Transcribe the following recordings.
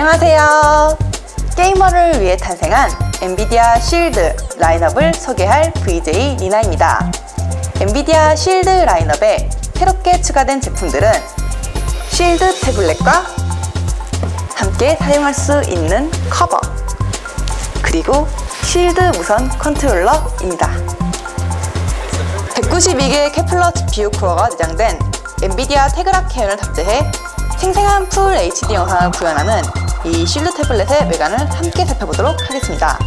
안녕하세요. 게이머를 위해 탄생한 NVIDIA SHIELD 라인업을 소개할 VJ 리나입니다. NVIDIA SHIELD 라인업에 새롭게 추가된 제품들은 SHIELD 태블릿과 함께 사용할 수 있는 커버 그리고 SHIELD 무선 컨트롤러입니다. 192개 Kepler GPU 코어가 내장된 NVIDIA Tegra K1을 탑재해 생생한 full HD 영상을 구현하는 이 SHIELD 태블릿의 외관을 함께 살펴보도록 하겠습니다.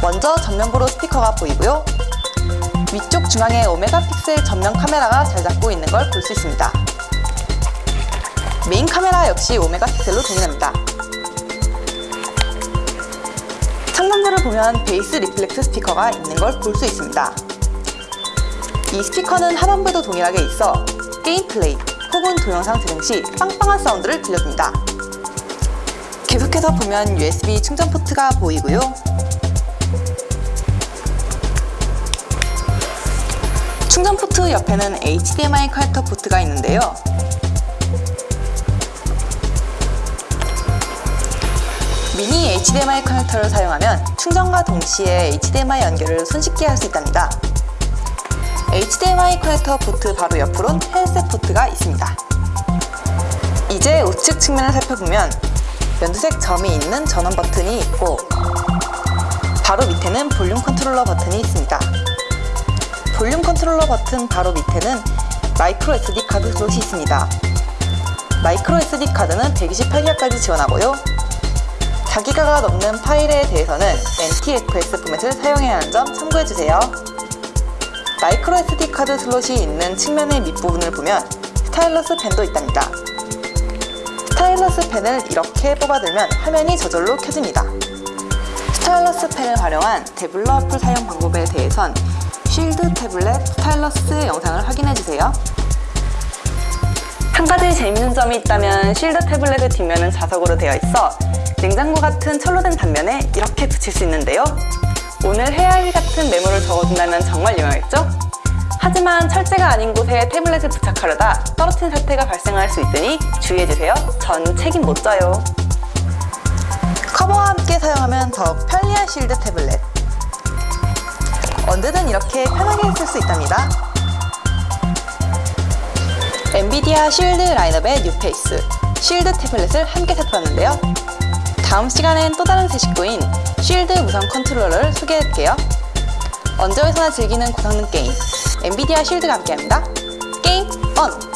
먼저 전면부로 스피커가 보이고요. 위쪽 중앙에 5메가 픽셀 전면 카메라가 자리 잡고 있는 걸 볼 수 있습니다. 메인 카메라 역시 5메가 픽셀로 동일합니다. 창문들을 보면 bass reflex 스피커가 있는 걸 볼 수 있습니다. 이 스피커는 하단부도 동일하게 있어 게임 플레이 혹은 동영상 재생 시 빵빵한 사운드를 들려줍니다. 계속해서 보면 USB 충전 포트가 보이고요. 충전 포트 옆에는 HDMI 커넥터 포트가 있는데요. 미니 HDMI 커넥터를 사용하면 충전과 동시에 HDMI 연결을 손쉽게 할 수 있답니다. HDMI 커넥터 포트 바로 옆으론 헤드셋 포트가 있습니다. 이제 우측 측면을 살펴보면 연두색 점이 있는 전원 버튼이 있고 바로 밑에는 볼륨 컨트롤러 버튼이 있습니다. 볼륨 컨트롤러 버튼 바로 밑에는 micro SD 카드 슬롯이 있습니다. micro SD 카드는 128기가까지 지원하고요. 4기가가 넘는 파일에 대해서는 NTFS 포맷을 사용해야 하는 점 참고해주세요. micro SD 카드 슬롯이 있는 측면의 밑부분을 보면 stylus 펜도 있답니다. stylus 펜을 이렇게 뽑아들면 화면이 저절로 켜집니다. stylus 펜을 활용한 태블릿 어플 사용 방법에 대해선 SHIELD 태블릿 stylus 영상을 확인해주세요. 한 가지 재밌는 점이 있다면 SHIELD 태블릿의 뒷면은 자석으로 되어 있어 냉장고 같은 철로 된 단면에 이렇게 붙일 수 있는데요. 오늘 해야 할일 같은 메모를 적어둔다면 정말 유용하겠죠? 하지만 철제가 아닌 곳에 태블릿을 부착하려다 떨어뜨린 사태가 발생할 수 있으니 주의해주세요. 전 책임 못 져요. 커버와 함께 사용하면 더욱 편리한 SHIELD 태블릿. 언제든 이렇게 편하게 쓸 수 있답니다. NVIDIA SHIELD 라인업의 뉴페이스, SHIELD 태블릿을 함께 살펴봤는데요. 다음 시간엔 또 다른 새 식구인 SHIELD 무선 컨트롤러를 소개할게요. 언제 어디서나 즐기는 고성능 게임 NVIDIA SHIELD가 함께합니다. Game on!